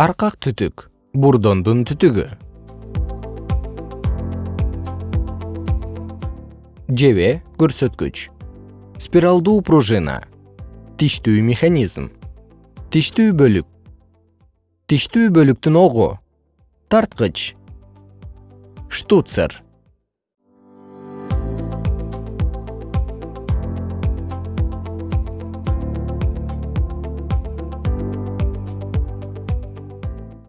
аркак түтүк бурдондун түтүгү. Жебе көрсөткүч. Спиралдуу пружина. Тиштүү механизм. Тиштүү бөлүк. Тиштүү бөлүктүн огу. Тарткыч. Штуцер.